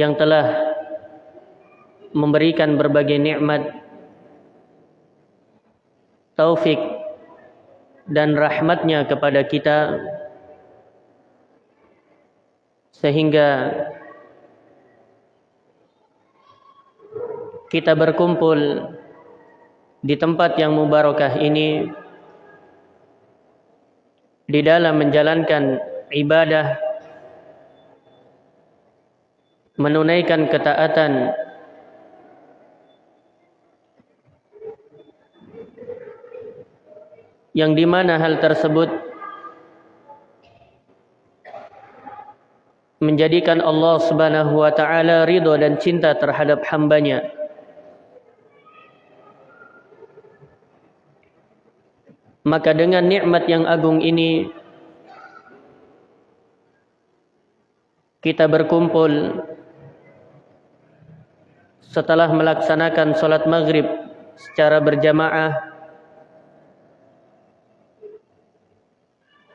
yang telah memberikan berbagai nikmat taufik dan rahmatnya kepada kita sehingga kita berkumpul di tempat yang mubarakah ini di dalam menjalankan ibadah menunaikan ketaatan. Yang di mana hal tersebut menjadikan Allah Subhanahu wa taala ridha dan cinta terhadap hambanya. Maka dengan nikmat yang agung ini kita berkumpul setelah melaksanakan solat maghrib secara berjamaah.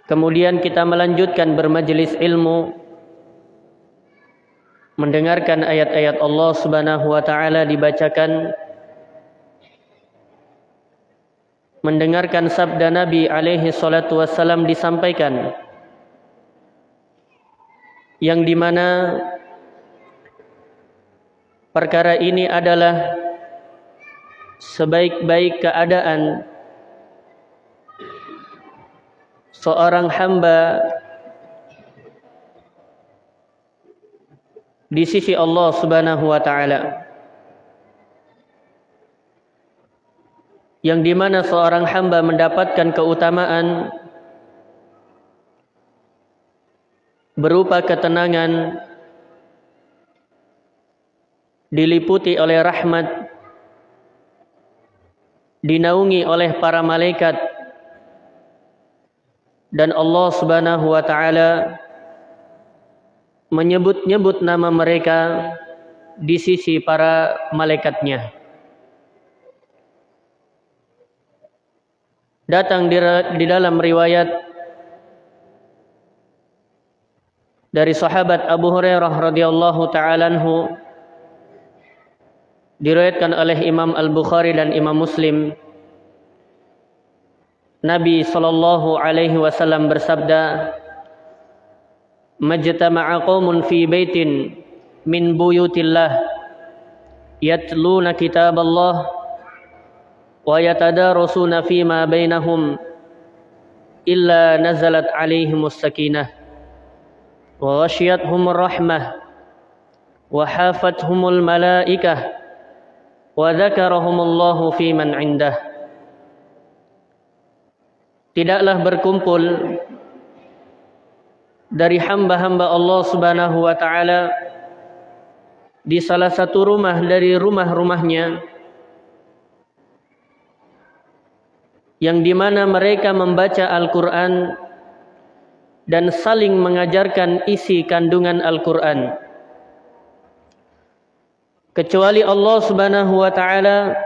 Kemudian kita melanjutkan bermajelis ilmu mendengarkan ayat-ayat Allah Subhanahu wa taala dibacakan mendengarkan sabda Nabi alaihi salatu wassalam disampaikan yang di mana perkara ini adalah sebaik-baik keadaan seorang hamba di sisi Allah Subhanahu wa taala. Yang di mana seorang hamba mendapatkan keutamaan berupa ketenangan diliputi oleh rahmat dinaungi oleh para malaikat dan Allah Subhanahu wa taala menyebut-nyebut nama mereka di sisi para malaikatnya. datang di, di dalam riwayat dari sahabat Abu Hurairah radhiyallahu taala anhu diriwayatkan oleh Imam Al-Bukhari dan Imam Muslim. Nabi sallallahu alaihi wasallam bersabda Majtama'a qaumun fi baitin min buyutillah yatluna kitaballah wa yatadarusuna fima bainahum illa nazalat alaihimus sakinah. Wa rahmah wa hafathumul malaikah وذكرهم الله في من عنده Tidaklah berkumpul dari hamba-hamba Allah Subhanahu wa taala di salah satu rumah dari rumah-rumahnya yang dimana mereka membaca Al-Quran dan saling mengajarkan isi kandungan Al-Quran. Kecuali Allah subhanahu wa ta'ala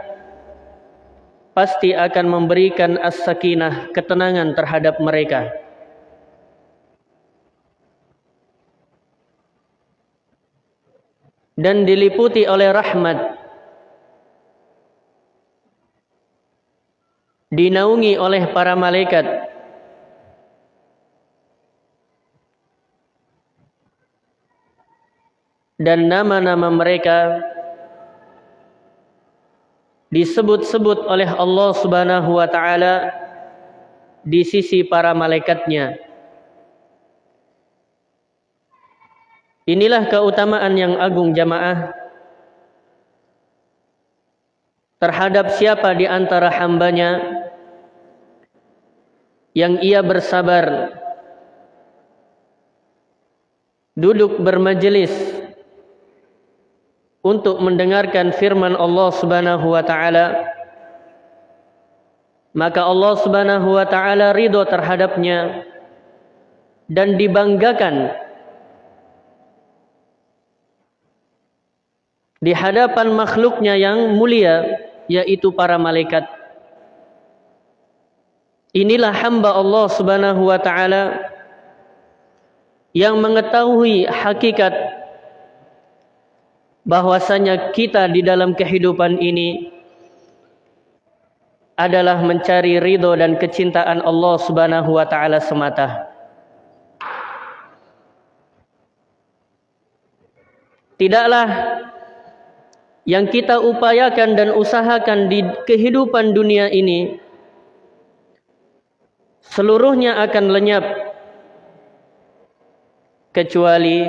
pasti akan memberikan as-sakinah, ketenangan terhadap mereka. Dan diliputi oleh rahmat dinaungi oleh para malaikat dan nama-nama mereka disebut-sebut oleh Allah Subhanahu wa taala di sisi para malaikatnya. Inilah keutamaan yang agung jamaah terhadap siapa di antara hambanya yang ia bersabar duduk bermajelis untuk mendengarkan firman Allah Subhanahu wa taala maka Allah Subhanahu wa taala ridho terhadapnya dan dibanggakan di hadapan makhluknya yang mulia yaitu para malaikat. Inilah hamba Allah Subhanahu wa taala yang mengetahui hakikat bahwasanya kita di dalam kehidupan ini adalah mencari ridho dan kecintaan Allah Subhanahu wa taala semata. Tidaklah yang kita upayakan dan usahakan di kehidupan dunia ini seluruhnya akan lenyap kecuali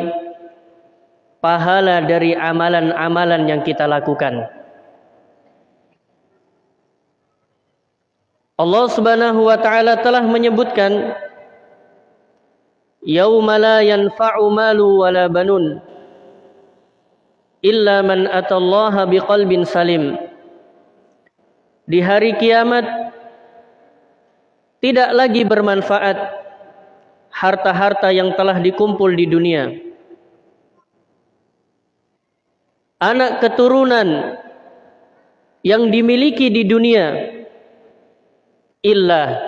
pahala dari amalan-amalan yang kita lakukan. Allah Subhanahu wa taala telah menyebutkan yauma la yanfa'u malu wala banun illa man atallaha biqalbin salim. Di hari kiamat tidak lagi bermanfaat harta-harta yang telah dikumpul di dunia. Anak keturunan yang dimiliki di dunia illa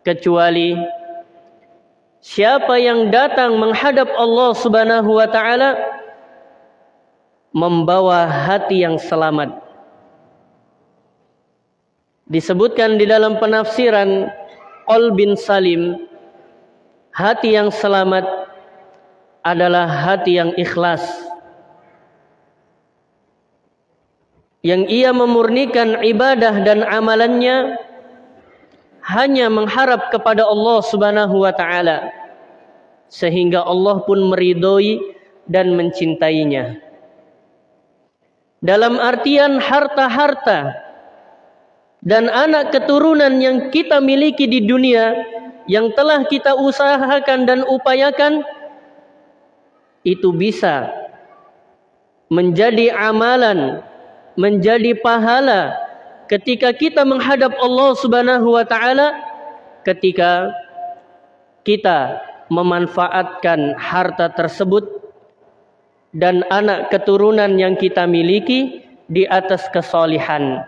kecuali siapa yang datang menghadap Allah Subhanahu wa taala membawa hati yang selamat. Disebutkan di dalam penafsiran qalbin salim hati yang selamat adalah hati yang ikhlas yang ia memurnikan ibadah dan amalannya hanya mengharap kepada Allah Subhanahu wa taala sehingga Allah pun meridhoi dan mencintainya. Dalam artian harta-harta dan anak keturunan yang kita miliki di dunia yang telah kita usahakan dan upayakan itu bisa menjadi amalan menjadi pahala ketika kita menghadap Allah Subhanahu wa taala ketika kita memanfaatkan harta tersebut dan anak keturunan yang kita miliki di atas kesolihan.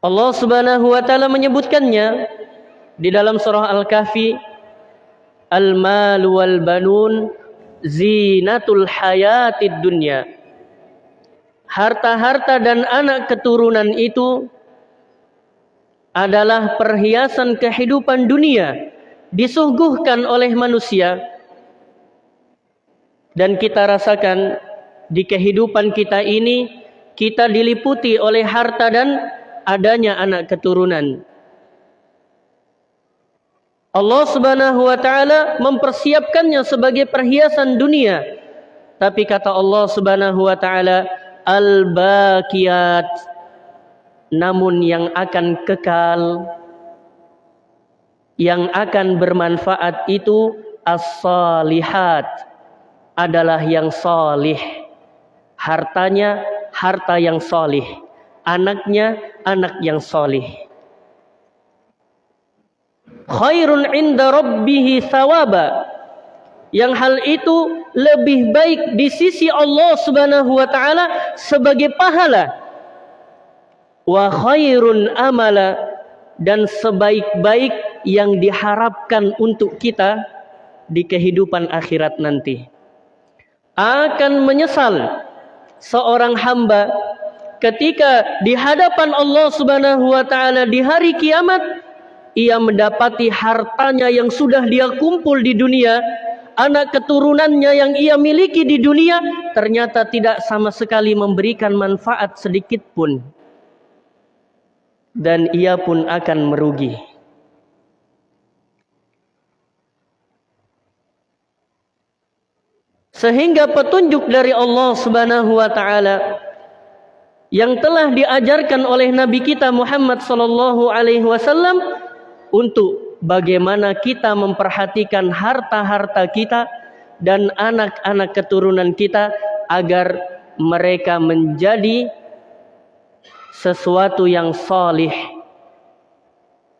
Allah Subhanahu wa taala menyebutkannya di dalam surah Al-Kahfi Al-mal wal banun zinatul hayatid dunya. Harta-harta dan anak keturunan itu adalah perhiasan kehidupan dunia disuguhkan oleh manusia dan kita rasakan di kehidupan kita ini kita diliputi oleh harta dan adanya anak keturunan. Allah Subhanahu wa taala mempersiapkannya sebagai perhiasan dunia. Tapi kata Allah Subhanahu wa taala al-baqiyat namun yang akan kekal yang akan bermanfaat itu as-salihat adalah yang salih. Hartanya harta yang salih. Anaknya anak yang salih khairun inda rabbih thawaba. Yang hal itu lebih baik di sisi Allah Subhanahu wa taala sebagai pahala. Wa khairun amala dan sebaik-baik yang diharapkan untuk kita di kehidupan akhirat nanti. Akan menyesal seorang hamba ketika di hadapan Allah Subhanahu wa taala di hari kiamat ia mendapati hartanya yang sudah dia kumpul di dunia, anak keturunannya yang ia miliki di dunia ternyata tidak sama sekali memberikan manfaat sedikit pun. Dan ia pun akan merugi. Sehingga petunjuk dari Allah Subhanahu wa taala yang telah diajarkan oleh Nabi kita Muhammad sallallahu alaihi wasallam untuk bagaimana kita memperhatikan harta-harta kita dan anak-anak keturunan kita agar mereka menjadi sesuatu yang solih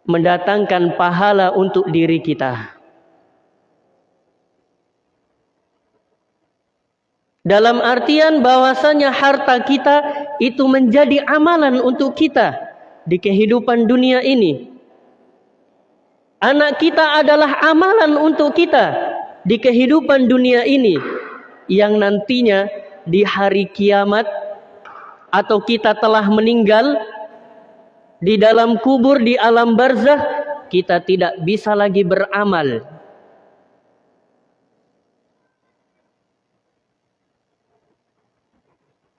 mendatangkan pahala untuk diri kita. Dalam artian bahwasanya harta kita itu menjadi amalan untuk kita di kehidupan dunia ini Anak kita adalah amalan untuk kita di kehidupan dunia ini yang nantinya di hari kiamat atau kita telah meninggal di dalam kubur di alam barzah kita tidak bisa lagi beramal.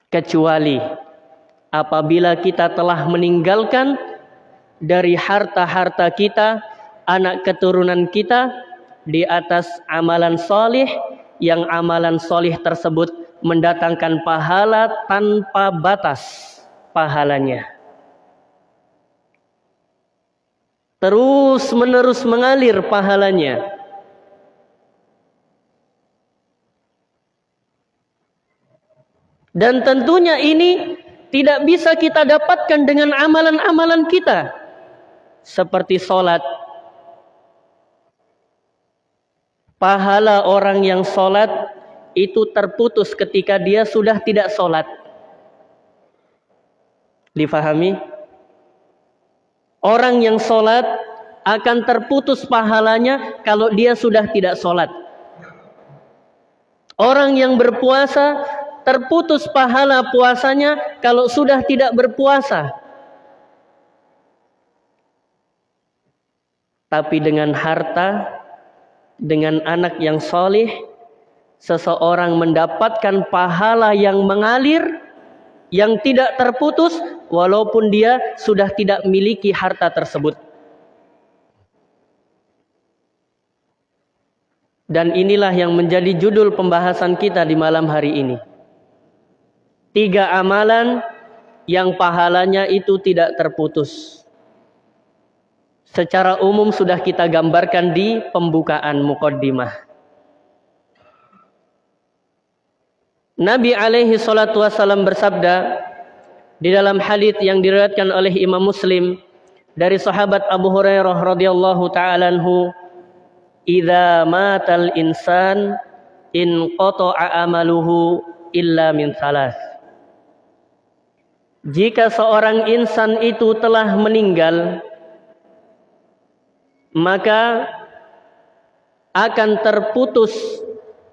Kecuali apabila kita telah meninggalkan dari harta-harta kita, anak keturunan kita di atas amalan solih yang amalan solih tersebut mendatangkan pahala tanpa batas pahalanya. Terus menerus mengalir pahalanya. Dan tentunya ini tidak bisa kita dapatkan dengan amalan-amalan kita. Seperti sholat. Pahala orang yang sholat itu terputus ketika dia sudah tidak sholat. Difahami? Orang yang sholat akan terputus pahalanya kalau dia sudah tidak sholat. Orang yang berpuasa terputus pahala puasanya kalau sudah tidak berpuasa. Tapi dengan harta, dengan anak yang solih, seseorang mendapatkan pahala yang mengalir, yang tidak terputus, walaupun dia sudah tidak miliki harta tersebut. Dan inilah yang menjadi judul pembahasan kita di malam hari ini tiga amalan yang pahalanya itu tidak terputus. Secara umum sudah kita gambarkan di pembukaan mukaddimah. Nabi alaihi salatu wasallam bersabda di dalam hadis yang diriwayatkan oleh Imam Muslim dari sahabat Abu Hurairah radhiyallahu taala anhu, "Idza matal insan in qata'a amaluhu illa min salas." Jika seorang insan itu telah meninggal, maka akan terputus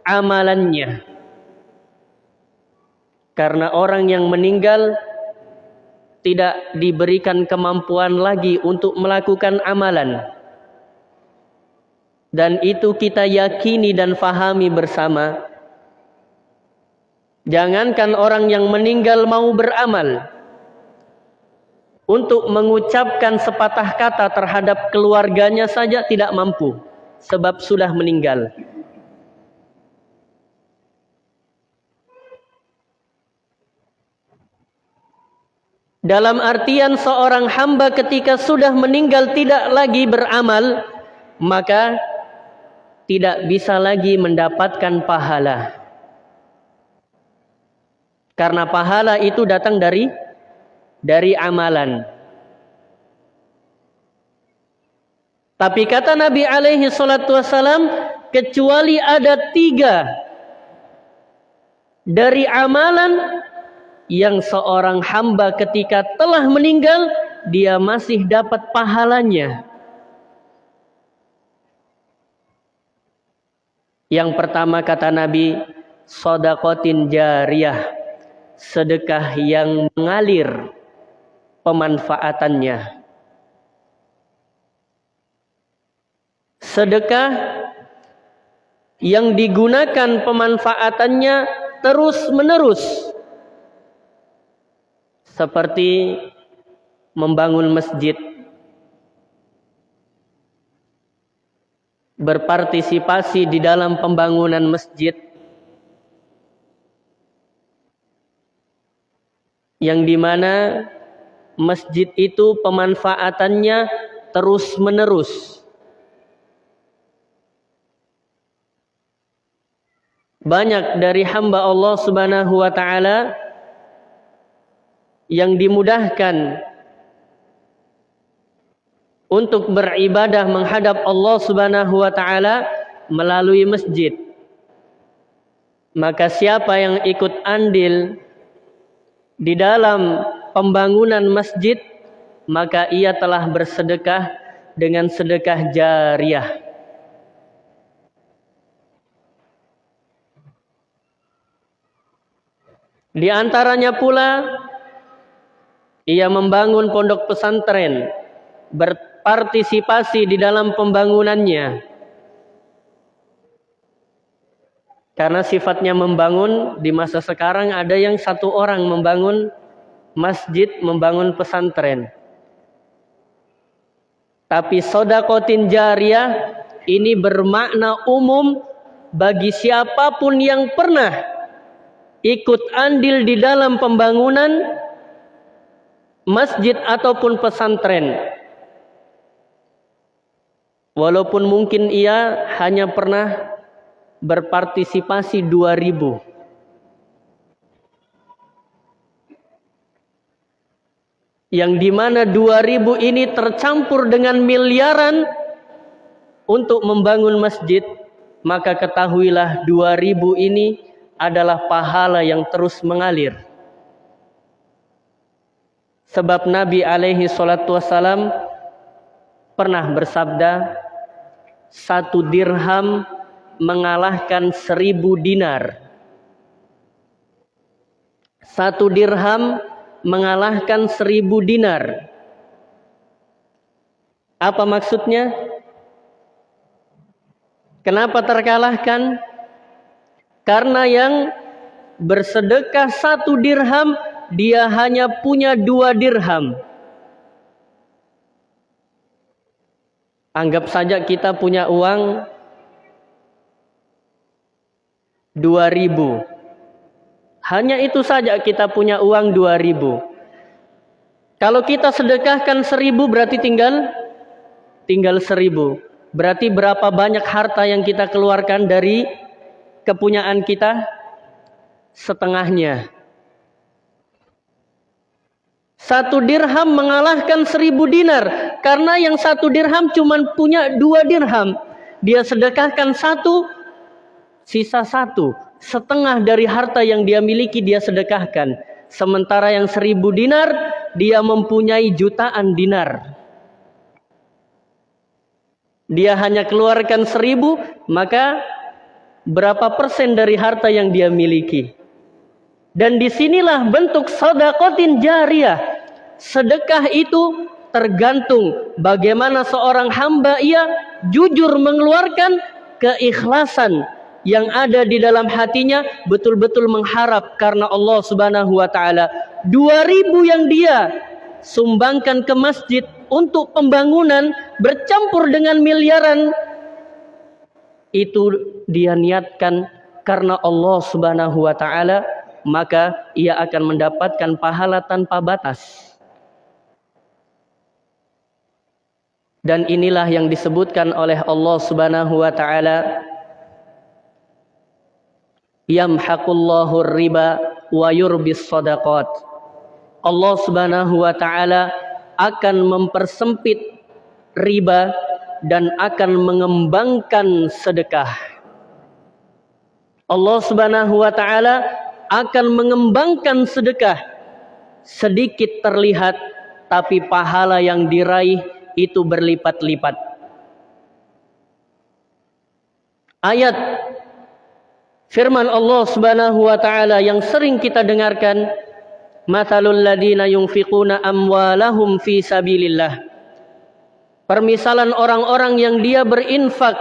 amalannya. Karena orang yang meninggal tidak diberikan kemampuan lagi untuk melakukan amalan. Dan itu kita yakini dan fahami bersama. Jangankan orang yang meninggal mau beramal untuk mengucapkan sepatah kata terhadap keluarganya saja tidak mampu sebab sudah meninggal. Dalam artian seorang hamba ketika sudah meninggal tidak lagi beramal, maka tidak bisa lagi mendapatkan pahala. Karena pahala itu datang dari dari amalan. Tapi kata Nabi alaihi salatu wasalam, kecuali ada tiga dari amalan yang seorang hamba ketika telah meninggal, dia masih dapat pahalanya. Yang pertama kata Nabi, sodakotin jariyah, sedekah yang mengalir pemanfaatannya. Sedekah yang digunakan pemanfaatannya terus-menerus. Seperti membangun masjid. Berpartisipasi di dalam pembangunan masjid. Yang di mana masjid itu pemanfaatannya terus menerus. Banyak dari hamba Allah Subhanahu wa taala yang dimudahkan untuk beribadah menghadap Allah Subhanahu wa taala melalui masjid. Maka siapa yang ikut andil di dalam pembangunan masjid, maka ia telah bersedekah dengan sedekah jariah. Di antaranya pula ia membangun pondok pesantren, berpartisipasi di dalam pembangunannya. Karena sifatnya membangun di masa sekarang ada yang satu orang membangun masjid, membangun pesantren. Tapi sodakotin jariah ini bermakna umum bagi siapa pun yang pernah ikut andil di dalam pembangunan masjid ataupun pesantren. Walaupun mungkin ia hanya pernah berpartisipasi 2000 yang di mana 2000 ini tercampur dengan miliaran untuk membangun masjid maka ketahuilah 2000 ini adalah pahala yang terus mengalir sebab Nabi alaihi salatu wasalam pernah bersabda satu dirham mengalahkan seribu dinar. Satu dirham mengalahkan seribu dinar. Apa maksudnya? Kenapa terkalahkan? Karena yang bersedekah satu dirham, dia hanya punya dua dirham. Anggap saja kita punya uang 2000. Hanya itu saja kita punya uang 2000. Kalau kita sedekahkan 1000 berarti tinggal tinggal 1000. Berarti berapa banyak harta yang kita keluarkan dari kepunyaan kita? Setengahnya. Satu dirham mengalahkan seribu dinar. Karena yang satu dirham cuma punya dua dirham. Dia sedekahkan satu, sisa satu setengah dari harta yang dia miliki dia sedekahkan. Sementara yang seribu dinar dia mempunyai jutaan dinar. Dia hanya keluarkan seribu maka berapa persen dari harta yang dia miliki? Dan di sinilah bentuk sodakotin jariah sedekah itu tergantung bagaimana seorang hamba ia jujur mengeluarkan keikhlasan yang ada di dalam hatinya betul-betul mengharap karena Allah Subhanahu wa taala. 2000 yang dia sumbangkan ke masjid untuk pembangunan bercampur dengan miliaran itu dia niatkan karena Allah Subhanahu wa taala maka ia akan mendapatkan pahala tanpa batas. Dan inilah yang disebutkan oleh Allah Subhanahu wa taala yamhaqullahu riba wa yurbis sadaqat. Allah Subhanahu wa taala akan mempersempit riba dan akan mengembangkan sedekah. Allah Subhanahu wa taala akan mengembangkan sedekah. Sedikit terlihat tapi pahala yang diraih itu berlipat-lipat. Ayat Firman Allah Subhanahu wa taala yang sering kita dengarkan, "Matsalul ladina yunfiquna amwalahum fi sabilillah." Permisalan orang-orang yang dia berinfak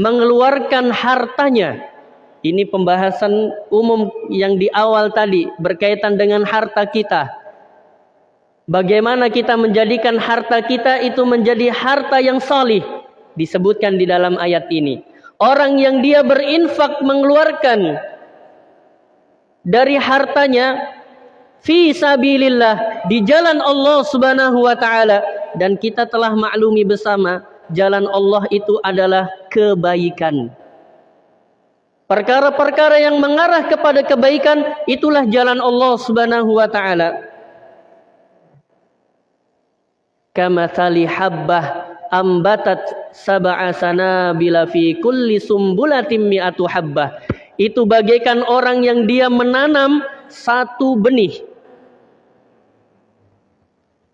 mengeluarkan hartanya. Ini pembahasan umum yang di awal tadi berkaitan dengan harta kita. Bagaimana kita menjadikan harta kita itu menjadi harta yang salih disebutkan di dalam ayat ini. Orang yang dia berinfak mengeluarkan dari hartanya fi sabilillah di jalan Allah Subhanahu wa taala dan kita telah maklumi bersama jalan Allah itu adalah kebaikan. Perkara-perkara yang mengarah kepada kebaikan itulah jalan Allah Subhanahu wa taala. Habbah ambatat sab'a sanabila fi kulli sumbulatin mi'atu habbah. Itu bagaikan orang yang dia menanam satu benih.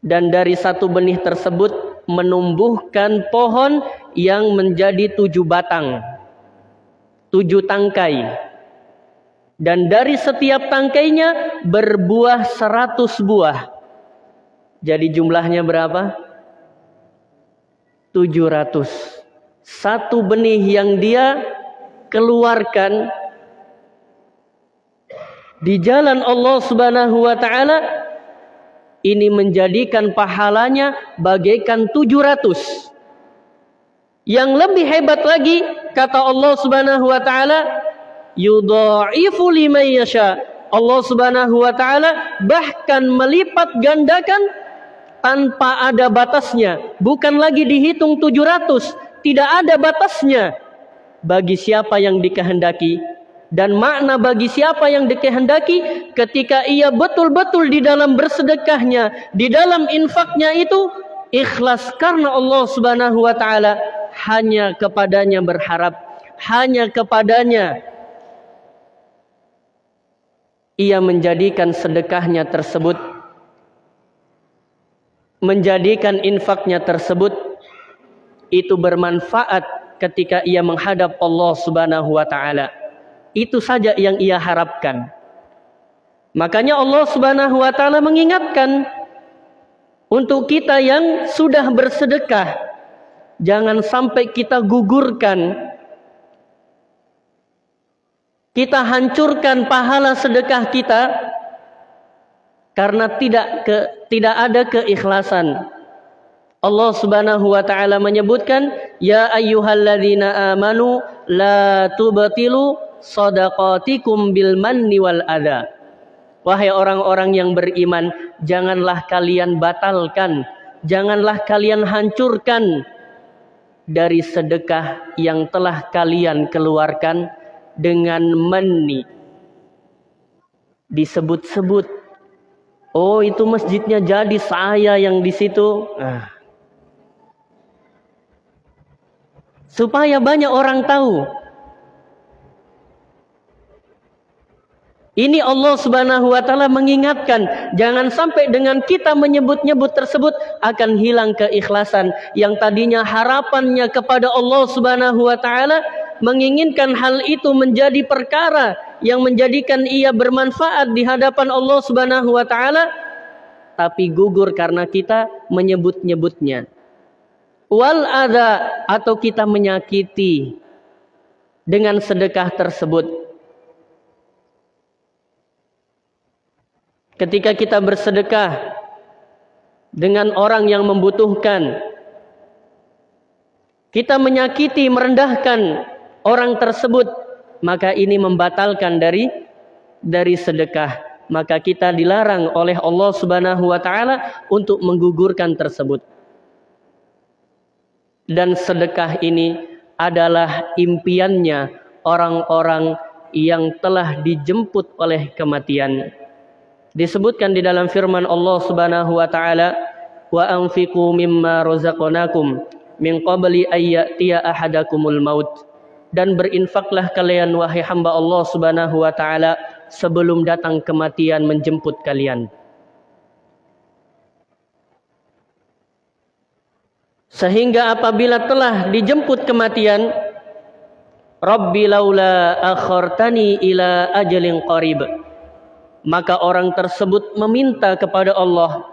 Dan dari satu benih tersebut menumbuhkan pohon yang menjadi tujuh batang. Tujuh tangkai. dan dari setiap tangkainya berbuah seratus buah. Jadi jumlahnya berapa? Tujuh ratus. Satu benih yang dia keluarkan di jalan Allah Subhanahu wa taala ini menjadikan pahalanya bagaikan tujuh ratus. Yang lebih hebat lagi kata Allah Subhanahu wa taala yudha'ifu liman. Allah Subhanahu wa taala bahkan melipat gandakan tanpa ada batasnya. Bukan lagi dihitung 700, tidak ada batasnya. Bagi siapa yang dikehendaki dan makna bagi siapa yang dikehendaki ketika ia betul-betul di dalam bersedekahnya, di dalam infaknya itu ikhlas karena Allah Subhanahu wa taala hanya kepadanya berharap, hanya kepadanya ia menjadikan sedekahnya tersebut menjadikan infaknya tersebut itu bermanfaat ketika ia menghadap Allah Subhanahu wa taala. Itu saja yang ia harapkan. Makanya Allah Subhanahu wa taala mengingatkan untuk kita yang sudah bersedekah jangan sampai kita gugurkan kita hancurkan pahala sedekah kita karena tidak ke, tidak ada keikhlasan. Allah Subhanahu wa taala menyebutkan ya ayyuhalladzina amanu la tubtilu shadaqatikum bil manni wal adha. Wahai orang-orang yang beriman, janganlah kalian batalkan, janganlah kalian hancurkan dari sedekah yang telah kalian keluarkan dengan meni disebut-sebut oh itu masjidnya jadi saya yang di situ nah. supaya banyak orang tahu Ini Allah Subhanahu wa taala mengingatkan jangan sampai dengan kita menyebut-nyebut tersebut akan hilang keikhlasan yang tadinya harapannya kepada Allah Subhanahu wa taala menginginkan hal itu menjadi perkara yang menjadikan ia bermanfaat di hadapan Allah Subhanahu wa taala tapi gugur karena kita menyebut-nyebutnya. Wal ada atau kita menyakiti dengan sedekah tersebut. Ketika kita bersedekah dengan orang yang membutuhkan, kita menyakiti, merendahkan orang tersebut maka ini membatalkan dari dari sedekah. Maka kita dilarang oleh Allah Subhanahu wa taala untuk menggugurkan tersebut. Dan sedekah ini adalah impiannya orang-orang yang telah dijemput oleh kematian. Disebutkan di dalam firman Allah Subhanahu wa taala wa anfiqu mimma razaqnakum min qabli ayyatiya ahadakumul maut dan berinfaklah kalian wahai hamba Allah Subhanahu wa taala sebelum datang kematian menjemput kalian. Sehingga apabila telah dijemput kematian, Rabbi laula akhartani ila ajalin qarib. Maka orang tersebut meminta kepada Allah,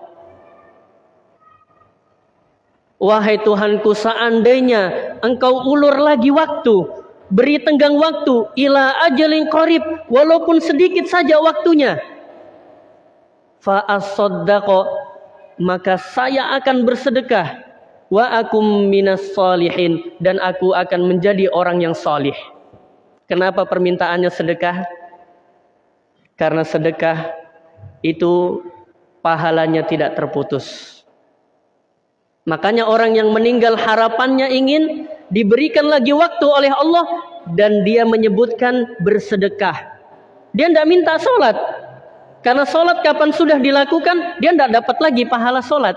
Wahai Tuhanku seandainya engkau ulur lagi waktu Beri tenggang waktu ila ajalin qarib walaupun sedikit saja waktunya. Fa maka saya akan bersedekah wa akum minas salihin dan aku akan menjadi orang yang salih. Kenapa permintaannya sedekah? Karena sedekah itu pahalanya tidak terputus. Makanya orang yang meninggal harapannya ingin diberikan lagi waktu oleh Allah dan dia menyebutkan bersedekah. Dia tidak minta sholat. Karena sholat kapan sudah dilakukan, dia tidak dapat lagi pahala sholat.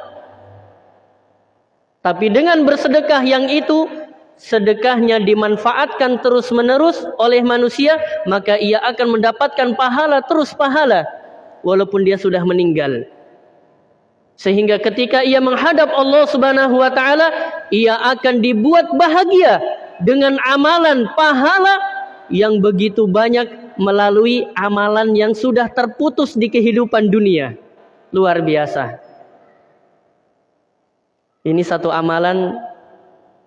Tapi dengan bersedekah yang itu, sedekahnya dimanfaatkan terus menerus oleh manusia, maka ia akan mendapatkan pahala terus pahala. Walaupun dia sudah meninggal. Sehingga ketika ia menghadap Allah Subhanahu wa taala, ia akan dibuat bahagia dengan amalan pahala yang begitu banyak melalui amalan yang sudah terputus di kehidupan dunia. Luar biasa. Ini satu amalan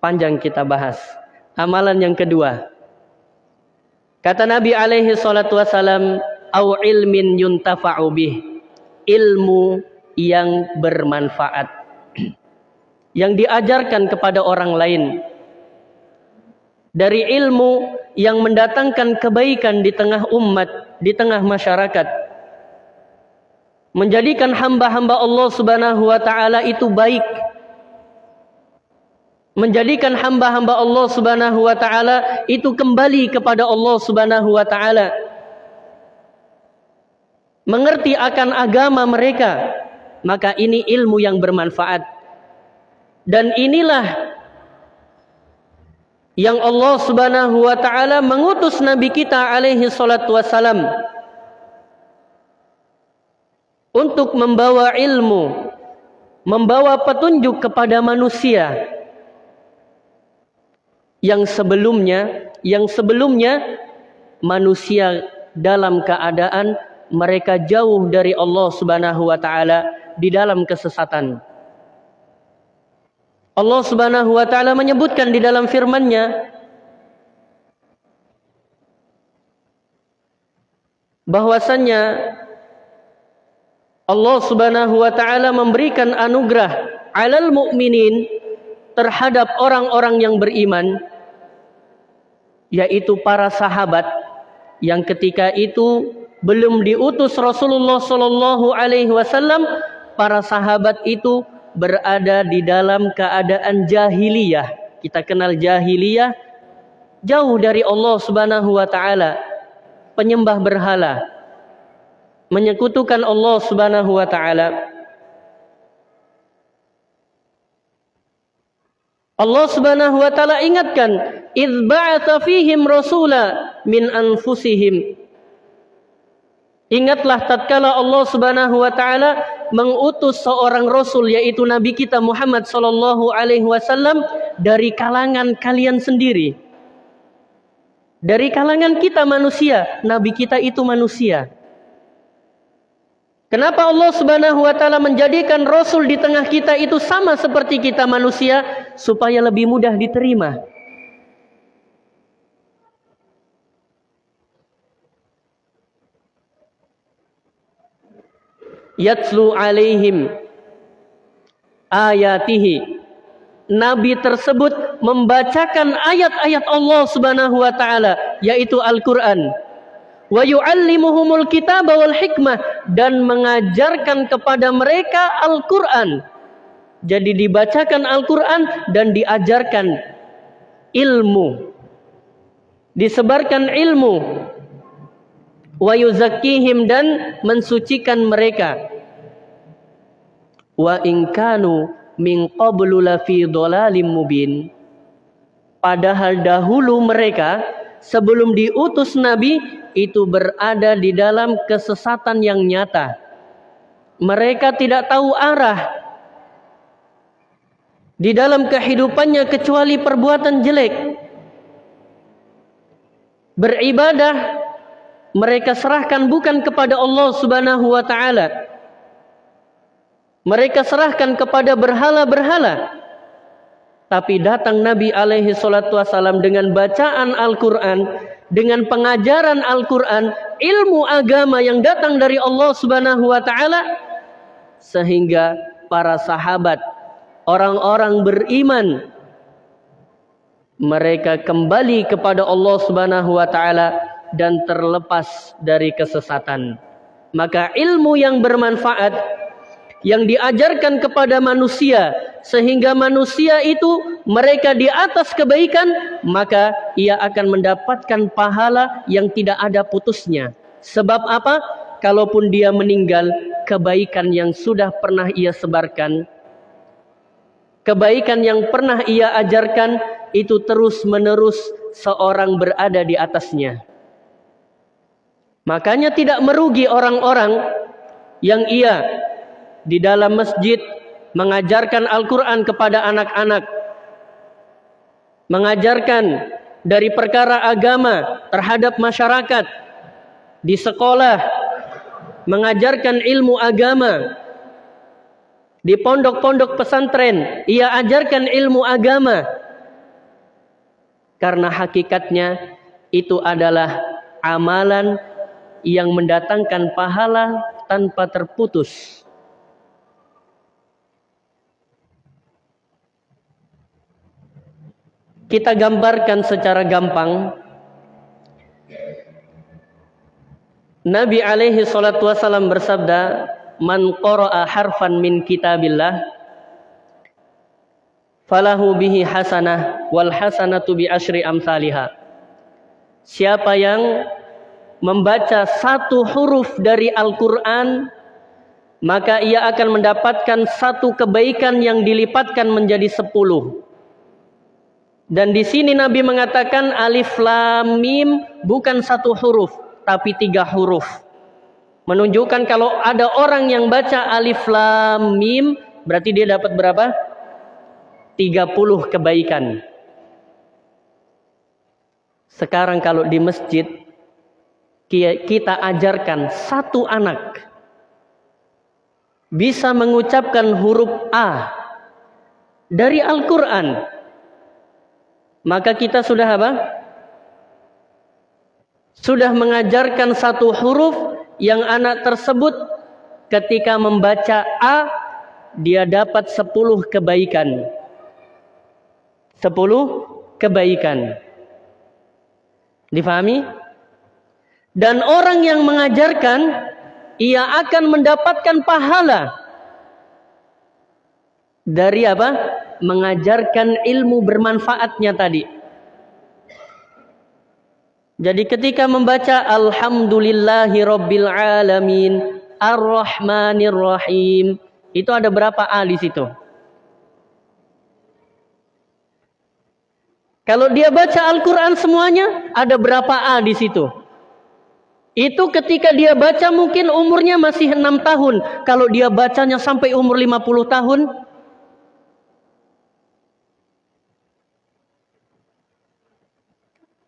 panjang kita bahas. Amalan yang kedua. Kata Nabi alaihi salatu wasalam, "Au ilmin yuntafa'u bih." Ilmu yang bermanfaat. Yang diajarkan kepada orang lain. Dari ilmu yang mendatangkan kebaikan di tengah umat, di tengah masyarakat. Menjadikan hamba-hamba Allah Subhanahu wa taala itu baik. Menjadikan hamba-hamba Allah Subhanahu wa taala itu kembali kepada Allah Subhanahu wa taala. Mengerti akan agama mereka maka ini ilmu yang bermanfaat dan inilah yang Allah Subhanahu wa taala mengutus nabi kita alaihi salatu wasalam untuk membawa ilmu, membawa petunjuk kepada manusia yang sebelumnya yang sebelumnya manusia dalam keadaan mereka jauh dari Allah Subhanahu wa taala di dalam kesesatan. Allah Subhanahu wa taala menyebutkan di dalam firman-Nya bahwasannya Allah Subhanahu wa taala memberikan anugerah alal mukminin terhadap orang-orang yang beriman yaitu para sahabat yang ketika itu belum diutus Rasulullah sallallahu alaihi wasallam para sahabat itu berada di dalam keadaan jahiliyah kita kenal jahiliyah jauh dari Allah Subhanahu wa taala penyembah berhala menyekutukan Allah Subhanahu wa taala. Allah Subhanahu wa taala ingatkan, "Idz fihim rasula min anfusihim." Ingatlah tatkala Allah Subhanahu wa taala mengutus seorang rasul yaitu nabi kita Muhammad sallallahu alaihi wasallam dari kalangan kalian sendiri. Dari kalangan kita manusia, nabi kita itu manusia. Kenapa Allah Subhanahu wa taala menjadikan rasul di tengah kita itu sama seperti kita manusia supaya lebih mudah diterima? Yatslu alaihim ayatihi Nabi tersebut membacakan ayat-ayat Allah Subhanahu wa taala yaitu Al-Qur'an wa yu'allimuhumul kitaba wal hikmah dan mengajarkan kepada mereka Al-Qur'an. Jadi dibacakan Al-Qur'an dan diajarkan ilmu. Disebarkan ilmu. Wa yuzakkihim dan mensucikan mereka. Wa in kanu min qablu lafi dhalalim mubin. Padahal dahulu mereka sebelum diutus nabi itu berada di dalam kesesatan yang nyata. Mereka tidak tahu arah di dalam kehidupannya kecuali perbuatan jelek. Beribadah mereka serahkan bukan kepada Allah Subhanahu wa taala. Mereka serahkan kepada berhala-berhala. Tapi datang Nabi alaihi salatu wasalam dengan bacaan Al-Qur'an dengan pengajaran Al-Quran, ilmu agama yang datang dari Allah Subhanahu wa Ta'ala, sehingga para sahabat, orang-orang beriman, mereka kembali kepada Allah Subhanahu wa Ta'ala dan terlepas dari kesesatan. Maka ilmu yang bermanfaat yang diajarkan kepada manusia sehingga manusia itu mereka di atas kebaikan maka ia akan mendapatkan pahala yang tidak ada putusnya. Sebab apa? Kalaupun dia meninggal kebaikan yang sudah pernah ia sebarkan kebaikan yang pernah ia ajarkan itu terus menerus seorang berada di atasnya makanya tidak merugi orang-orang yang ia di dalam masjid mengajarkan Al-Quran kepada anak-anak, mengajarkan dari perkara agama terhadap masyarakat, di sekolah mengajarkan ilmu agama di pondok-pondok pesantren ia ajarkan ilmu agama. Karena hakikatnya itu adalah amalan yang mendatangkan pahala tanpa terputus. Kita gambarkan secara gampang Nabi alaihi salatu wasallam bersabda, "Man qara'a harfan min kitabillah falahu bihi hasanah wal hasanatu bi asyri amsalihha." Siapa yang membaca satu huruf dari Al-Qur'an maka ia akan mendapatkan satu kebaikan yang dilipatkan menjadi sepuluh. Dan di sini Nabi mengatakan alif lam mim bukan satu huruf, tapi tiga huruf. Menunjukkan kalau ada orang yang baca alif lam mim, berarti dia dapat berapa? 30 kebaikan. Sekarang kalau di masjid kita ajarkan satu anak bisa mengucapkan huruf A dari Al-Quran, maka kita sudah apa? sudah mengajarkan satu huruf yang anak tersebut ketika membaca A dia dapat sepuluh kebaikan. Sepuluh kebaikan. Difahami? Dan orang yang mengajarkan ia akan mendapatkan pahala dari apa? Mengajarkan ilmu bermanfaatnya tadi. Jadi ketika membaca Alhamdulillahi Rabbil Alamin Ar-Rahmanir Rahim Itu ada berapa A di situ? Kalau dia baca Al-Quran semuanya Ada berapa A di situ? Itu ketika dia baca mungkin umurnya masih 6 tahun. Kalau dia bacanya sampai umur 50 tahun.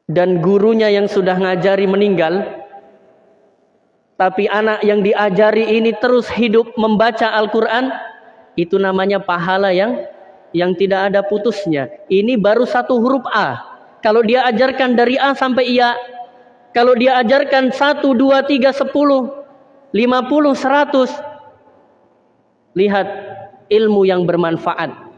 Dan gurunya yang sudah ngajari meninggal. Tapi anak yang diajari ini terus hidup membaca Al-Quran. Itu namanya pahala yang yang tidak ada putusnya. Ini baru satu huruf A. Kalau dia ajarkan dari A sampai Ia kalau dia ajarkan 1, 2, 3, 10 50, 100 lihat ilmu yang bermanfaat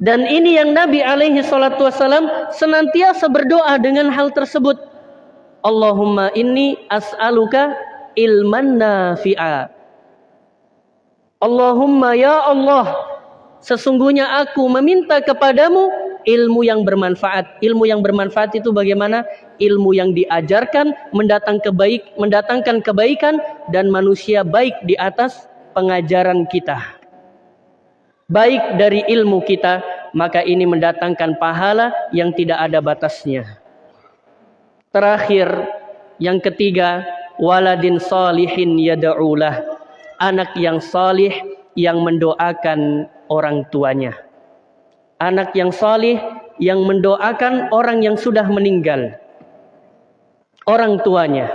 dan ini yang Nabi alaihi salatu wasalam senantiasa berdoa dengan hal tersebut. Allahumma inni as'aluka ilman nafi'a. Allahumma ya Allah, sesungguhnya aku meminta kepadamu ilmu yang bermanfaat. Ilmu yang bermanfaat itu bagaimana? Ilmu yang diajarkan mendatang kebaik, mendatangkan kebaikan dan manusia baik di atas pengajaran kita baik dari ilmu kita, maka ini mendatangkan pahala yang tidak ada batasnya. Terakhir, yang ketiga, waladin salihin yada'ulah. Anak yang salih yang mendoakan orang tuanya. Anak yang salih yang mendoakan orang yang sudah meninggal. Orang tuanya.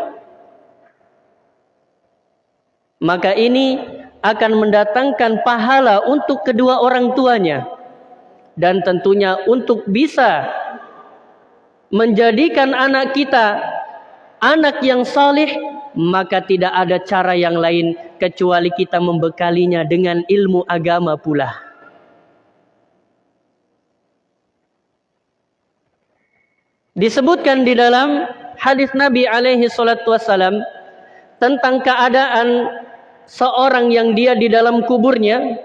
Maka ini akan mendatangkan pahala untuk kedua orang tuanya dan tentunya untuk bisa menjadikan anak kita anak yang salih maka tidak ada cara yang lain kecuali kita membekalinya dengan ilmu agama pula disebutkan di dalam hadis Nabi alaihi salatu wasalam tentang keadaan seorang yang dia di dalam kuburnya.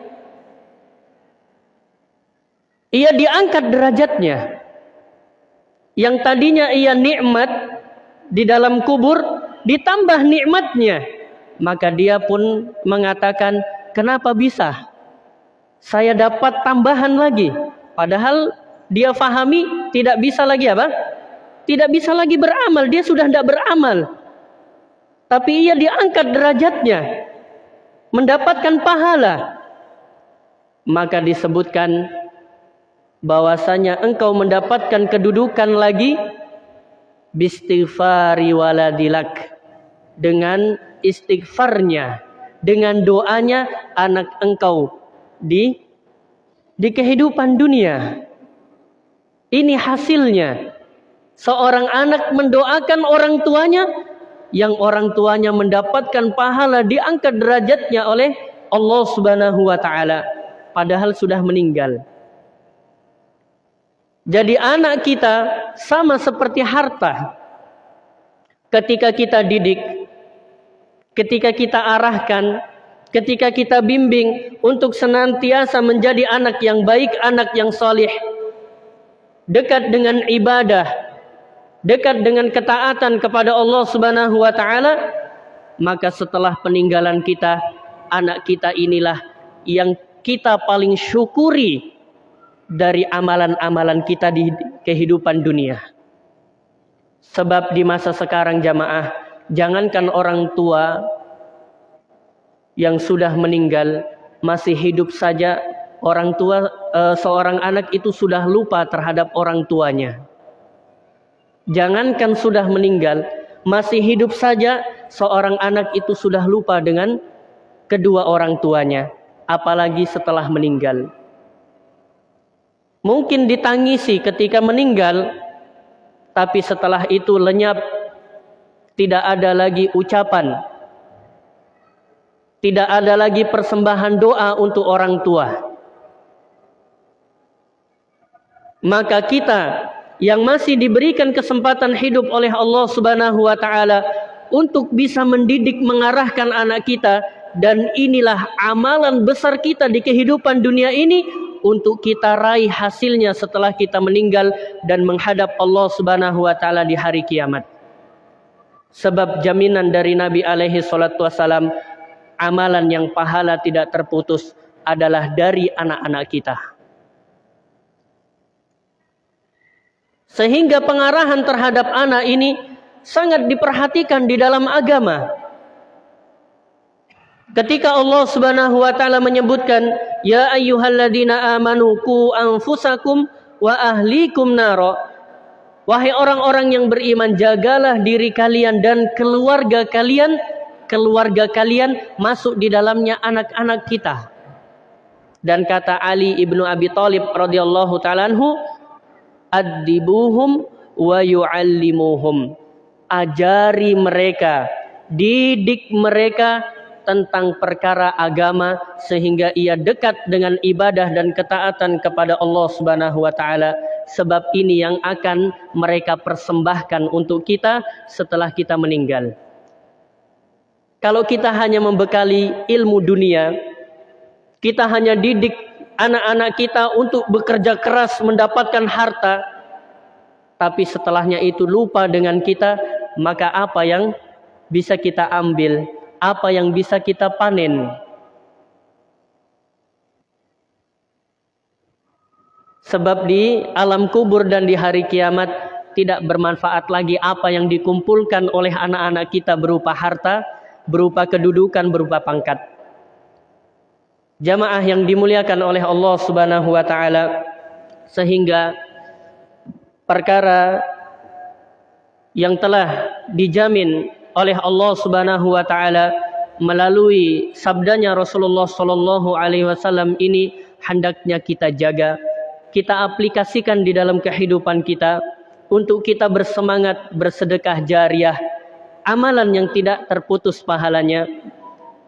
Ia diangkat derajatnya. Yang tadinya ia nikmat di dalam kubur ditambah nikmatnya. Maka dia pun mengatakan kenapa bisa? Saya dapat tambahan lagi. Padahal dia fahami tidak bisa lagi apa tidak bisa lagi beramal dia sudah tidak beramal. Tapi ia diangkat derajatnya mendapatkan pahala. Maka disebutkan bahwasanya engkau mendapatkan kedudukan lagi bistighfari waladilak dengan istighfarnya dengan doanya anak engkau di di kehidupan dunia. Ini hasilnya seorang anak mendoakan orang tuanya yang orang tuanya mendapatkan pahala diangkat derajatnya oleh Allah Subhanahu wa taala padahal sudah meninggal jadi anak kita sama seperti harta. Ketika kita didik, ketika kita arahkan, ketika kita bimbing untuk senantiasa menjadi anak yang baik, anak yang soleh, dekat dengan ibadah, dekat dengan ketaatan kepada Allah Subhanahu wa taala, maka setelah peninggalan kita, anak kita inilah yang kita paling syukuri dari amalan-amalan kita di kehidupan dunia. Sebab di masa sekarang jamaah, jangankan orang tua yang sudah meninggal masih hidup saja orang tua e, seorang anak itu sudah lupa terhadap orang tuanya. Jangankan sudah meninggal, masih hidup saja seorang anak itu sudah lupa dengan kedua orang tuanya, apalagi setelah meninggal. Mungkin ditangisi ketika meninggal tapi setelah itu lenyap tidak ada lagi ucapan tidak ada lagi persembahan doa untuk orang tua. Maka kita yang masih diberikan kesempatan hidup oleh Allah Subhanahu wa taala untuk bisa mendidik mengarahkan anak kita dan inilah amalan besar kita di kehidupan dunia ini untuk kita raih hasilnya setelah kita meninggal dan menghadap Allah Subhanahu wa taala di hari kiamat. Sebab jaminan dari Nabi alaihi salatu wasalam amalan yang pahala tidak terputus adalah dari anak-anak kita. Sehingga pengarahan terhadap anak ini sangat diperhatikan di dalam agama. Ketika Allah Subhanahu wa taala menyebutkan ya ayyuhalladzina amanu qu anfusakum wa ahlikum naro wahai orang-orang yang beriman jagalah diri kalian dan keluarga kalian keluarga kalian masuk di dalamnya anak-anak kita dan kata Ali ibnu Abi Thalib radhiyallahu taala anhu adibuhum wa yuallimuhum ajari mereka didik mereka tentang perkara agama sehingga ia dekat dengan ibadah dan ketaatan kepada Allah Subhanahu wa taala sebab ini yang akan mereka persembahkan untuk kita setelah kita meninggal. Kalau kita hanya membekali ilmu dunia, kita hanya didik anak-anak kita untuk bekerja keras mendapatkan harta, tapi setelahnya itu lupa dengan kita, maka apa yang bisa kita ambil apa yang bisa kita panen. Sebab di alam kubur dan di hari kiamat tidak bermanfaat lagi apa yang dikumpulkan oleh anak-anak kita berupa harta, berupa kedudukan, berupa pangkat. Jamaah yang dimuliakan oleh Allah Subhanahu wa taala sehingga perkara yang telah dijamin oleh Allah Subhanahu wa taala melalui sabdanya Rasulullah sallallahu alaihi wasallam ini hendaknya kita jaga, kita aplikasikan di dalam kehidupan kita untuk kita bersemangat bersedekah jariah, amalan yang tidak terputus pahalanya.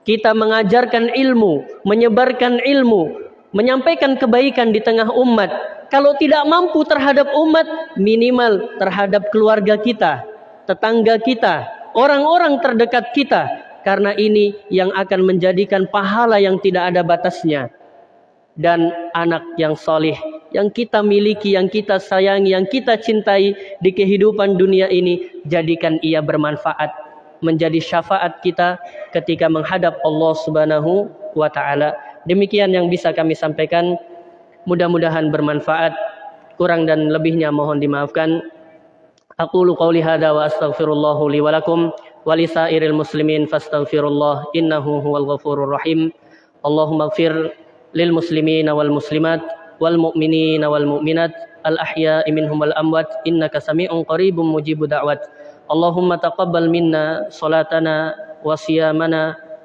Kita mengajarkan ilmu, menyebarkan ilmu, menyampaikan kebaikan di tengah umat. Kalau tidak mampu terhadap umat, minimal terhadap keluarga kita, tetangga kita, orang-orang terdekat kita. Karena ini yang akan menjadikan pahala yang tidak ada batasnya. Dan anak yang soleh yang kita miliki, yang kita sayangi, yang kita cintai di kehidupan dunia ini jadikan ia bermanfaat menjadi syafaat kita ketika menghadap Allah Subhanahu wa taala. Demikian yang bisa kami sampaikan. Mudah-mudahan bermanfaat. Kurang dan lebihnya mohon dimaafkan. Aku qauli hadza wa astaghfirullahu li wa lakum wa lisairil muslimin fastaghfirullah innahu huwal ghafurur rahim. Allahumma ighfir lil muslimin wal muslimat wal mu'minin wal mu'minat al ahya'i minhum wal amwat innaka sami'un qariibun mujibud da'wat. اللهم تقبل منا صلاتنا وصيامنا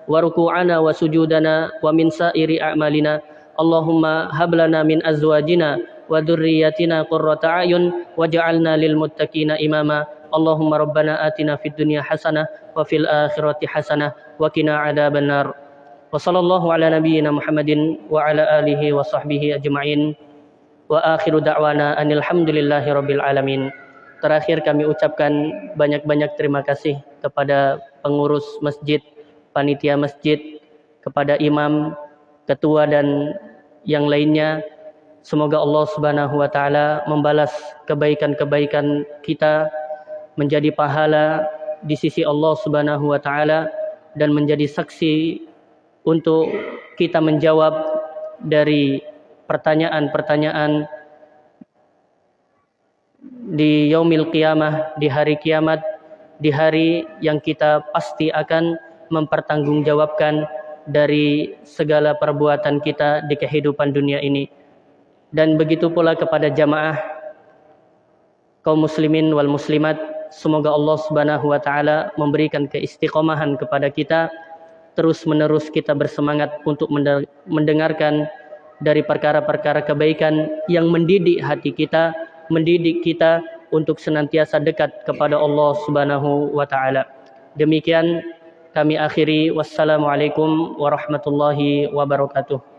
وركوعنا وسجودنا ومن سائر أعمالنا. اللهم هب لنا من أزواجنا وذرياتنا قرة أعين واجعلنا للمتقين إماما. اللهم ربنا آتنا في الدنيا حسنة وفي الآخرة حسنة وقنا عذاب النار. وصلى الله على نبينا محمد وعلى آله وصحبه أجمعين. وآخر دعوانا أن الحمد لله رب العالمين. Terakhir kami ucapkan banyak-banyak terima kasih kepada pengurus masjid, panitia masjid, kepada imam, ketua dan yang lainnya. Semoga Allah Subhanahu wa taala membalas kebaikan-kebaikan kita menjadi pahala di sisi Allah Subhanahu wa taala dan menjadi saksi untuk kita menjawab dari pertanyaan-pertanyaan di yaumil qiyamah, di hari kiamat, di hari yang kita pasti akan mempertanggungjawabkan dari segala perbuatan kita di kehidupan dunia ini. Dan begitu pula kepada jamaah kaum muslimin wal muslimat, semoga Allah Subhanahu wa taala memberikan keistiqomahan kepada kita terus-menerus kita bersemangat untuk mendengarkan dari perkara-perkara kebaikan yang mendidik hati kita mendidik kita untuk senantiasa dekat kepada Allah Subhanahu wa taala. Demikian kami akhiri wassalamualaikum warahmatullahi wabarakatuh.